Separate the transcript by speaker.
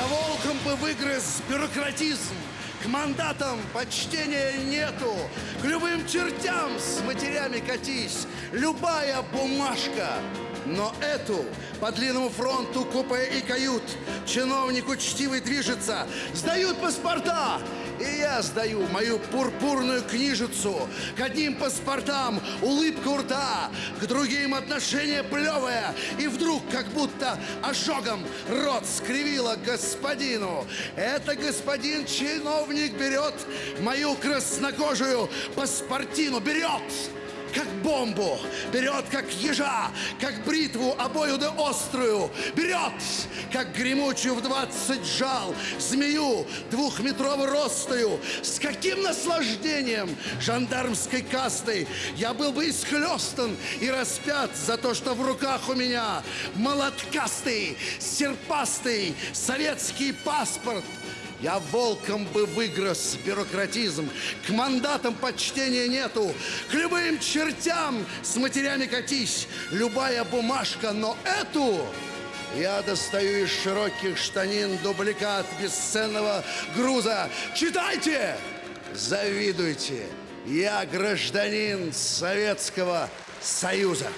Speaker 1: Я волком бы выгрыз бюрократизм. К мандатам почтения нету. К любым чертям с матерями катись. Любая бумажка. Но эту по длинному фронту купе и кают Чиновник учтивый движется Сдают паспорта и я сдаю мою пурпурную книжицу К одним паспортам улыбка у рта К другим отношение плевое И вдруг как будто ожогом рот скривила господину Это господин чиновник берет мою краснокожую паспортину Берет! Как бомбу, берет, как ежа, как бритву обоюдо острую, берет, как гремучую в двадцать жал, змею двухметровой ростою. С каким наслаждением жандармской кастой я был бы исхлестан и распят за то, что в руках у меня молоткастый, серпастый советский паспорт, я волком бы выгрыз бюрократизм. К мандатам почтения нету. К любым чертям с матерями катись. Любая бумажка, но эту... Я достаю из широких штанин дубликат бесценного груза. Читайте! Завидуйте! Я гражданин Советского Союза.